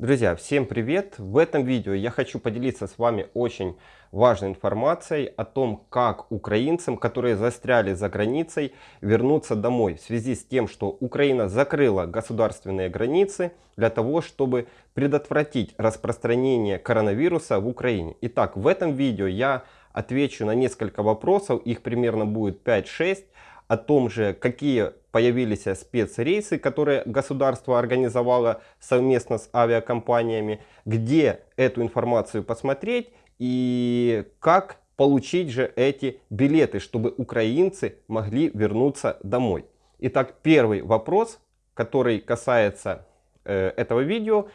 Друзья, всем привет! В этом видео я хочу поделиться с вами очень важной информацией о том, как украинцам, которые застряли за границей, вернуться домой в связи с тем, что Украина закрыла государственные границы для того, чтобы предотвратить распространение коронавируса в Украине. Итак, в этом видео я отвечу на несколько вопросов, их примерно будет 5-6, о том же, какие появились спецрейсы, которые государство организовало совместно с авиакомпаниями, где эту информацию посмотреть и как получить же эти билеты, чтобы украинцы могли вернуться домой. Итак, первый вопрос, который касается э, этого видео,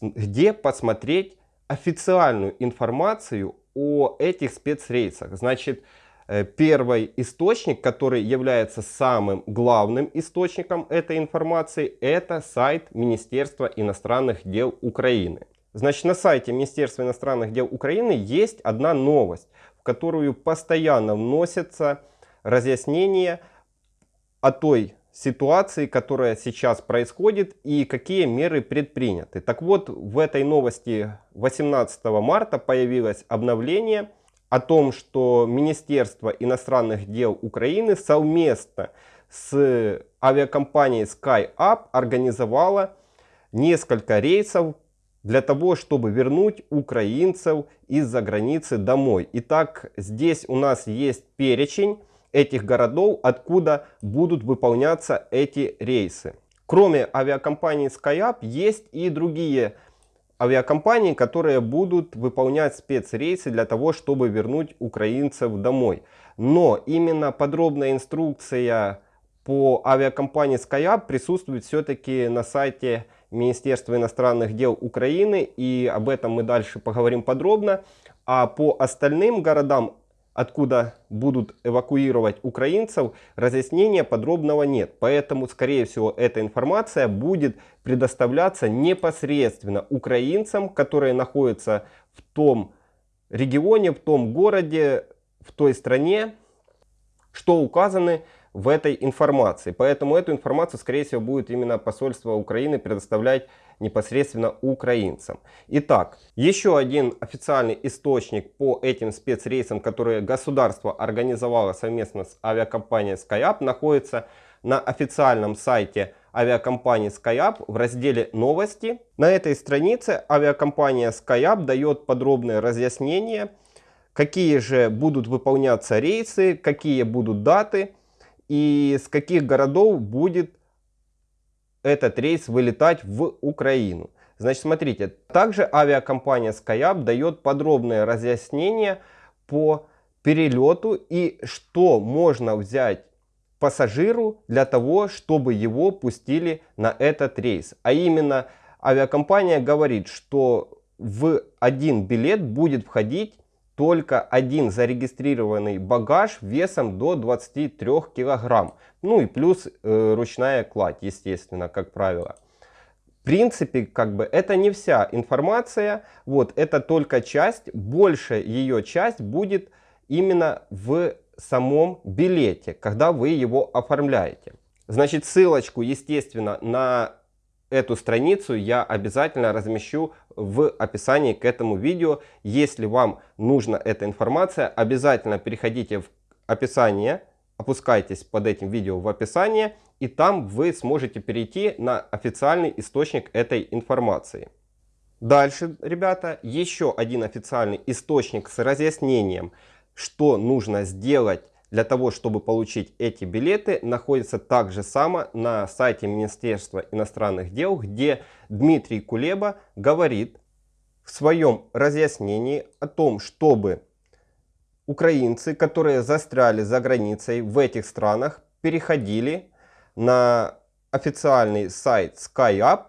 где посмотреть официальную информацию о этих спецрейсах. Значит, первый источник, который является самым главным источником этой информации, это сайт Министерства иностранных дел Украины. Значит, на сайте Министерства иностранных дел Украины есть одна новость, в которую постоянно вносятся разъяснения о той ситуации, которая сейчас происходит и какие меры предприняты. Так вот, в этой новости 18 марта появилось обновление – о том, что Министерство иностранных дел Украины совместно с авиакомпанией SkyUp организовало несколько рейсов для того, чтобы вернуть украинцев из-за границы домой. Итак, здесь у нас есть перечень этих городов, откуда будут выполняться эти рейсы. Кроме авиакомпании SkyUp есть и другие авиакомпаний, которые будут выполнять спецрейсы для того, чтобы вернуть украинцев домой. Но именно подробная инструкция по авиакомпании SkyUp присутствует все-таки на сайте Министерства иностранных дел Украины, и об этом мы дальше поговорим подробно. А по остальным городам откуда будут эвакуировать украинцев, разъяснения подробного нет. Поэтому, скорее всего, эта информация будет предоставляться непосредственно украинцам, которые находятся в том регионе, в том городе, в той стране, что указаны в этой информации. Поэтому эту информацию, скорее всего, будет именно посольство Украины предоставлять непосредственно украинцам. Итак, еще один официальный источник по этим спецрейсам, которые государство организовало совместно с авиакомпанией SkyUp, находится на официальном сайте авиакомпании SkyUp в разделе «Новости». На этой странице авиакомпания SkyUp дает подробное разъяснение, какие же будут выполняться рейсы, какие будут даты и с каких городов будет этот рейс вылетать в Украину. Значит, смотрите, также авиакомпания SkyUp дает подробное разъяснение по перелету и что можно взять пассажиру для того, чтобы его пустили на этот рейс. А именно авиакомпания говорит, что в один билет будет входить только один зарегистрированный багаж весом до 23 килограмм. Ну и плюс э, ручная кладь, естественно, как правило. В принципе, как бы это не вся информация, вот это только часть, большая ее часть будет именно в самом билете, когда вы его оформляете. Значит, ссылочку, естественно, на эту страницу я обязательно размещу в описании к этому видео. Если вам нужна эта информация, обязательно переходите в описание, опускайтесь под этим видео в описание, и там вы сможете перейти на официальный источник этой информации. Дальше, ребята, еще один официальный источник с разъяснением, что нужно сделать для того, чтобы получить эти билеты, находится также само на сайте Министерства иностранных дел, где Дмитрий Кулеба говорит в своем разъяснении о том, чтобы украинцы, которые застряли за границей в этих странах, переходили на официальный сайт SkyUp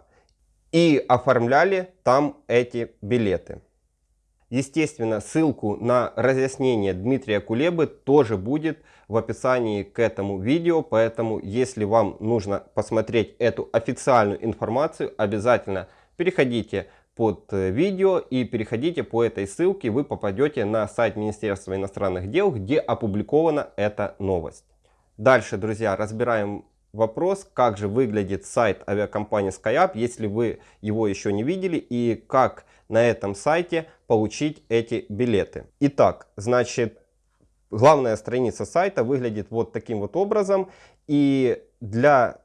и оформляли там эти билеты. Естественно, ссылку на разъяснение Дмитрия Кулебы тоже будет в описании к этому видео, поэтому если вам нужно посмотреть эту официальную информацию, обязательно переходите под э, видео и переходите по этой ссылке, вы попадете на сайт Министерства иностранных дел, где опубликована эта новость. Дальше, друзья, разбираем вопрос, как же выглядит сайт авиакомпании SkyUp, если вы его еще не видели, и как на этом сайте получить эти билеты. Итак, значит, главная страница сайта выглядит вот таким вот образом. И для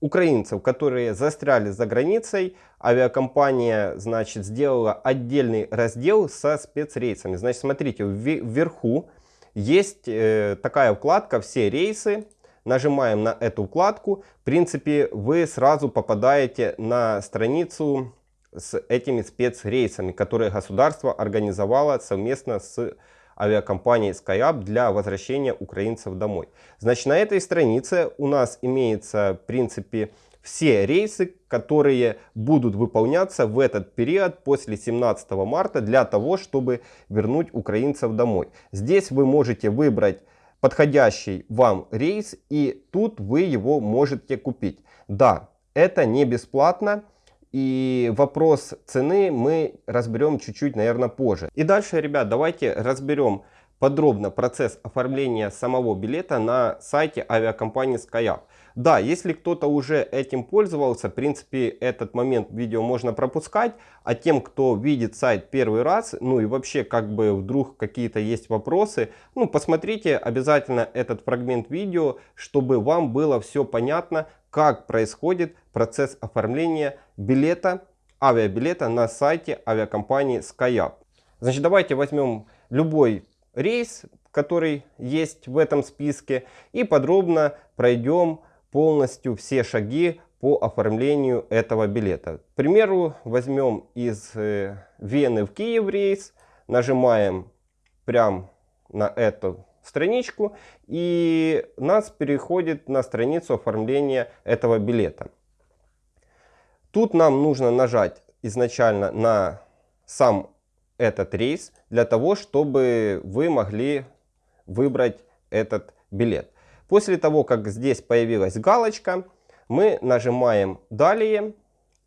украинцев, которые застряли за границей, авиакомпания, значит, сделала отдельный раздел со спецрейсами. Значит, смотрите, вверху есть э, такая вкладка «Все рейсы». Нажимаем на эту вкладку. В принципе, вы сразу попадаете на страницу с этими спецрейсами, которые государство организовало совместно с авиакомпанией SkyUp для возвращения украинцев домой. Значит, на этой странице у нас имеется, в принципе, все рейсы, которые будут выполняться в этот период после 17 марта для того, чтобы вернуть украинцев домой. Здесь вы можете выбрать подходящий вам рейс и тут вы его можете купить. Да, это не бесплатно. И вопрос цены мы разберем чуть-чуть, наверное, позже. И дальше, ребят, давайте разберем подробно процесс оформления самого билета на сайте авиакомпании SkyUp. Да, если кто-то уже этим пользовался, в принципе, этот момент видео можно пропускать. А тем, кто видит сайт первый раз, ну и вообще, как бы вдруг какие-то есть вопросы, ну, посмотрите обязательно этот фрагмент видео, чтобы вам было все понятно, как происходит процесс оформления билета, авиабилета на сайте авиакомпании SkyUp. Значит, давайте возьмем любой рейс, который есть в этом списке, и подробно пройдем полностью все шаги по оформлению этого билета. К примеру, возьмем из э, Вены в Киев рейс, нажимаем прямо на эту страничку и нас переходит на страницу оформления этого билета. Тут нам нужно нажать изначально на сам этот рейс для того, чтобы вы могли выбрать этот билет. После того, как здесь появилась галочка, мы нажимаем «Далее»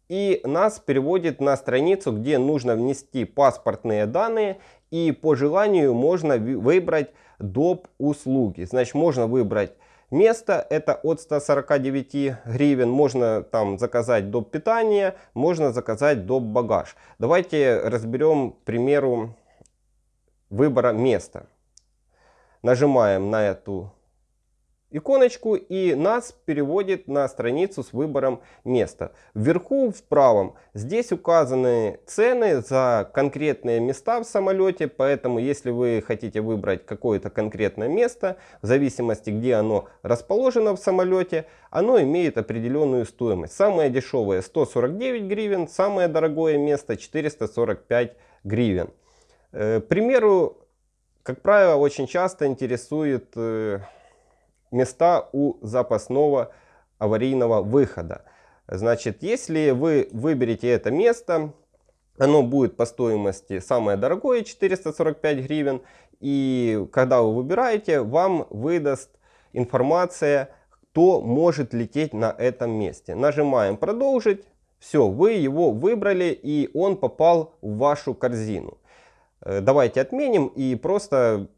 и нас переводит на страницу, где нужно внести паспортные данные и по желанию можно выбрать доп. услуги. Значит, можно выбрать место, это от 149 гривен, можно там заказать доп. питание, можно заказать доп. багаж. Давайте разберем, к примеру, выбора места. Нажимаем на эту иконочку и нас переводит на страницу с выбором места. Вверху в правом здесь указаны цены за конкретные места в самолете, поэтому если вы хотите выбрать какое-то конкретное место, в зависимости где оно расположено в самолете, оно имеет определенную стоимость. Самое дешевое 149 гривен, самое дорогое место 445 гривен. Э, к примеру, как правило, очень часто интересует э, места у запасного аварийного выхода. Значит, если вы выберете это место, оно будет по стоимости самое дорогое 445 гривен. И когда вы выбираете, вам выдаст информация, кто может лететь на этом месте. Нажимаем продолжить. Все, вы его выбрали и он попал в вашу корзину. Э, давайте отменим и просто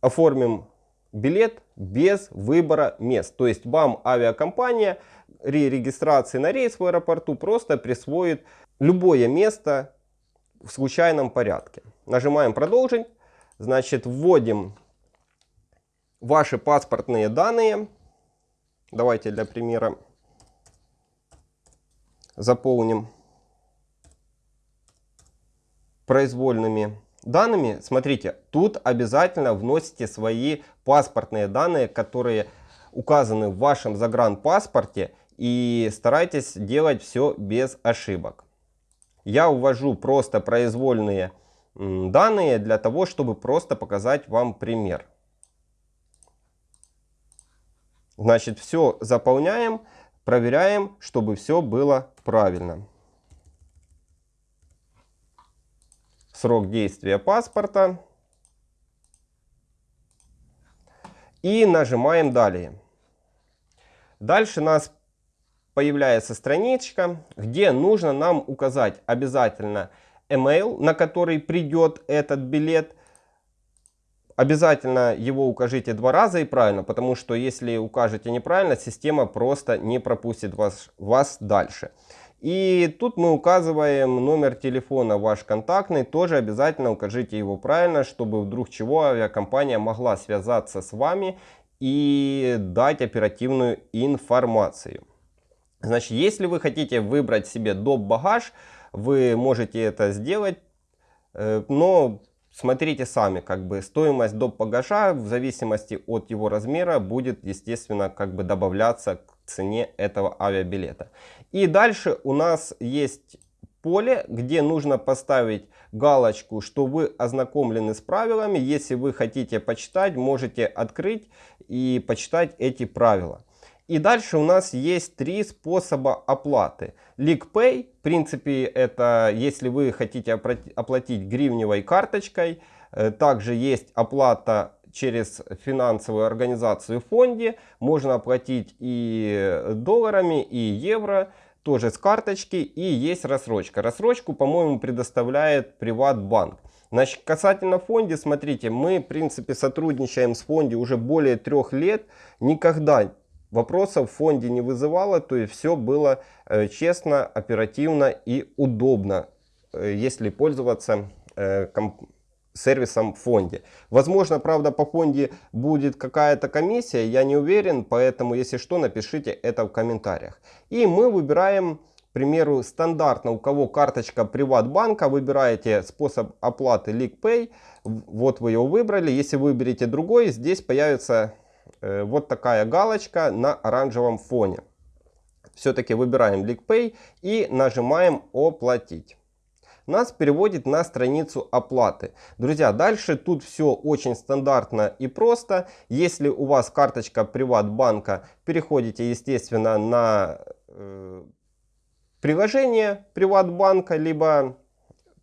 оформим билет без выбора мест. То есть вам авиакомпания при регистрации на рейс в аэропорту просто присвоит любое место в случайном порядке. Нажимаем продолжить. Значит, вводим ваши паспортные данные. Давайте для примера заполним произвольными данными, смотрите, тут обязательно вносите свои паспортные данные, которые указаны в вашем загранпаспорте и старайтесь делать все без ошибок. Я увожу просто произвольные данные для того, чтобы просто показать вам пример. Значит, все заполняем, проверяем, чтобы все было правильно. Срок действия паспорта. И нажимаем «Далее». Дальше у нас появляется страничка, где нужно нам указать обязательно email, на который придет этот билет, обязательно его укажите два раза и правильно, потому что если укажете неправильно, система просто не пропустит вас, вас дальше. И тут мы указываем номер телефона ваш контактный, тоже обязательно укажите его правильно, чтобы вдруг чего авиакомпания могла связаться с вами и дать оперативную информацию. Значит, если вы хотите выбрать себе доп. багаж, вы можете это сделать, э, но смотрите сами, как бы стоимость доп. багажа в зависимости от его размера будет, естественно, как бы добавляться к цене этого авиабилета. И дальше у нас есть поле, где нужно поставить галочку, что вы ознакомлены с правилами. Если вы хотите почитать, можете открыть и почитать эти правила. И дальше у нас есть три способа оплаты. LeakPay, в принципе, это если вы хотите оплатить гривневой карточкой. Э, также есть оплата через финансовую организацию фонде. Можно оплатить и долларами, и евро тоже с карточки и есть рассрочка. Рассрочку, по-моему, предоставляет Приватбанк. Значит, касательно фонде, смотрите, мы, в принципе, сотрудничаем с фонде уже более трех лет. Никогда вопросов в фонде не вызывало, то есть все было э, честно, оперативно и удобно, э, если пользоваться э, сервисом фонде. Возможно, правда, по фонде будет какая-то комиссия, я не уверен, поэтому, если что, напишите это в комментариях. И мы выбираем, к примеру, стандартно, у кого карточка Приватбанка, выбираете способ оплаты LeakPay, вот вы его выбрали. Если выберете другой, здесь появится э, вот такая галочка на оранжевом фоне. Все-таки выбираем LeakPay и нажимаем «Оплатить» нас переводит на страницу оплаты. Друзья, дальше тут все очень стандартно и просто. Если у вас карточка Приватбанка, переходите, естественно, на э, приложение Приватбанка, либо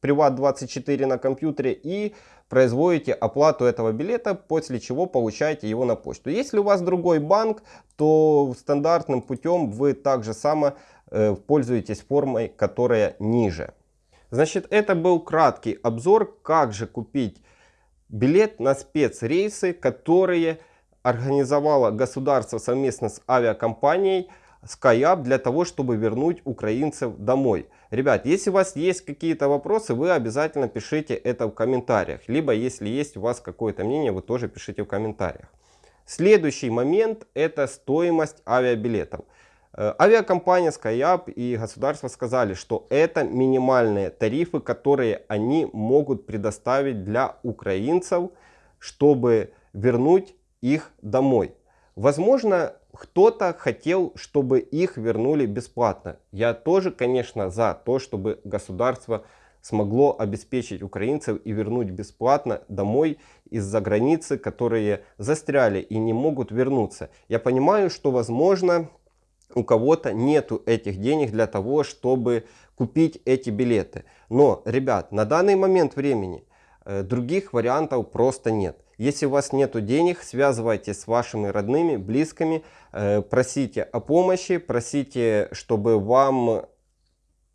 Приват24 на компьютере и производите оплату этого билета, после чего получаете его на почту. Если у вас другой банк, то стандартным путем вы также само э, пользуетесь формой, которая ниже. Значит, это был краткий обзор, как же купить билет на спецрейсы, которые организовало государство совместно с авиакомпанией SkyUp для того, чтобы вернуть украинцев домой. Ребят, если у вас есть какие-то вопросы, вы обязательно пишите это в комментариях. Либо, если есть у вас какое-то мнение, вы тоже пишите в комментариях. Следующий момент это стоимость авиабилетов. Э, авиакомпания SkyUp и государство сказали, что это минимальные тарифы, которые они могут предоставить для украинцев, чтобы вернуть их домой. Возможно, кто-то хотел, чтобы их вернули бесплатно. Я тоже, конечно, за то, чтобы государство смогло обеспечить украинцев и вернуть бесплатно домой из-за границы, которые застряли и не могут вернуться. Я понимаю, что, возможно, у кого-то нету этих денег для того, чтобы купить эти билеты. Но, ребят, на данный момент времени э, других вариантов просто нет. Если у вас нету денег, связывайтесь с вашими родными, близкими, э, просите о помощи, просите, чтобы вам,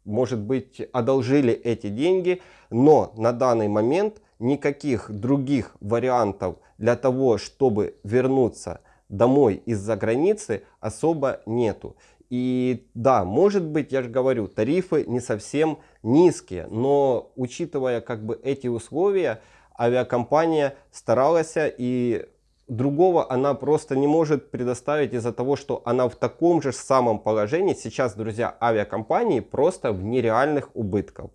может быть, одолжили эти деньги. Но на данный момент никаких других вариантов для того, чтобы вернуться домой из-за границы особо нету. И да, может быть, я же говорю, тарифы не совсем низкие, но учитывая как бы эти условия, авиакомпания старалась и другого она просто не может предоставить из-за того, что она в таком же самом положении. Сейчас, друзья, авиакомпании просто в нереальных убытках.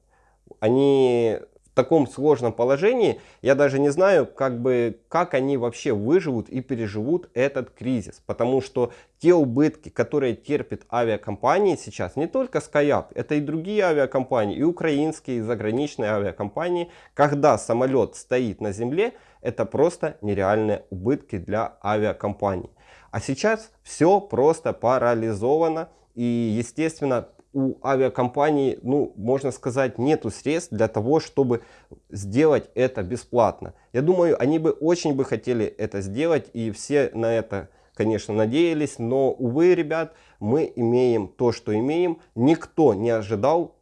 Они таком сложном положении, я даже не знаю, как, бы, как они вообще выживут и переживут этот кризис. Потому что те убытки, которые терпят авиакомпании сейчас, не только SkyUp, это и другие авиакомпании, и украинские, и заграничные авиакомпании, когда самолет стоит на земле, это просто нереальные убытки для авиакомпаний. А сейчас все просто парализовано. И, естественно, у авиакомпаний, ну, можно сказать, нету средств для того, чтобы сделать это бесплатно. Я думаю, они бы очень бы хотели это сделать, и все на это, конечно, надеялись, но, увы, ребят, мы имеем то, что имеем. Никто не ожидал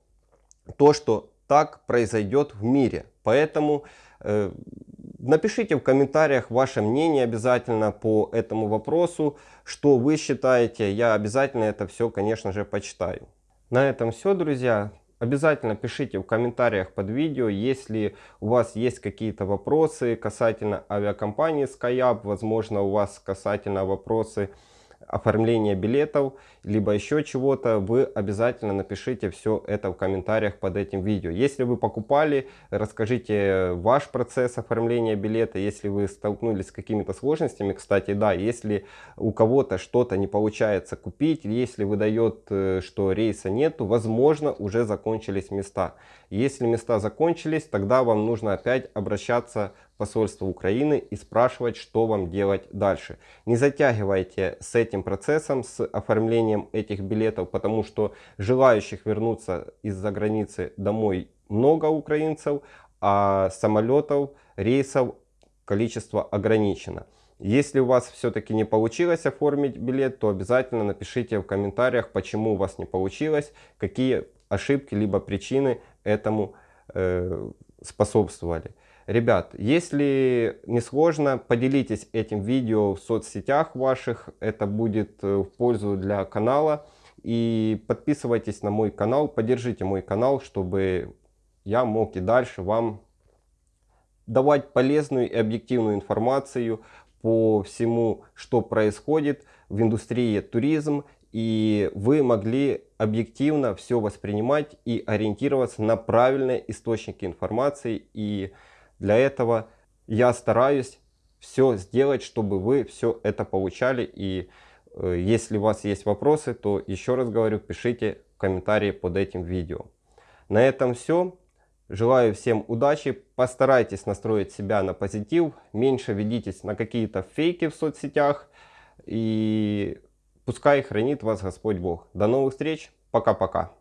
то, что так произойдет в мире. Поэтому э, Напишите в комментариях ваше мнение обязательно по этому вопросу, что вы считаете. Я обязательно это все, конечно же, почитаю. На этом все, друзья. Обязательно пишите в комментариях под видео, если у вас есть какие-то вопросы касательно авиакомпании SkyUp, возможно у вас касательно вопросы оформления билетов, либо еще чего-то, вы обязательно напишите все это в комментариях под этим видео. Если вы покупали, расскажите ваш процесс оформления билета. Если вы столкнулись с какими-то сложностями, кстати, да, если у кого-то что-то не получается купить, если выдает, э, что рейса нету, возможно, уже закончились места. Если места закончились, тогда вам нужно опять обращаться посольство Украины и спрашивать, что вам делать дальше. Не затягивайте с этим процессом, с оформлением этих билетов, потому что желающих вернуться из-за границы домой много украинцев, а самолетов, рейсов количество ограничено. Если у вас все-таки не получилось оформить билет, то обязательно напишите в комментариях, почему у вас не получилось, какие ошибки либо причины этому э, способствовали. Ребят, если не сложно, поделитесь этим видео в соцсетях ваших. Это будет э, в пользу для канала. И подписывайтесь на мой канал, поддержите мой канал, чтобы я мог и дальше вам давать полезную и объективную информацию по всему, что происходит в индустрии туризм. И вы могли объективно все воспринимать и ориентироваться на правильные источники информации и информации для этого я стараюсь все сделать, чтобы вы все это получали. И э, если у вас есть вопросы, то еще раз говорю, пишите комментарии под этим видео. На этом все. Желаю всем удачи. Постарайтесь настроить себя на позитив. Меньше ведитесь на какие-то фейки в соцсетях. И пускай хранит вас Господь Бог. До новых встреч. Пока-пока.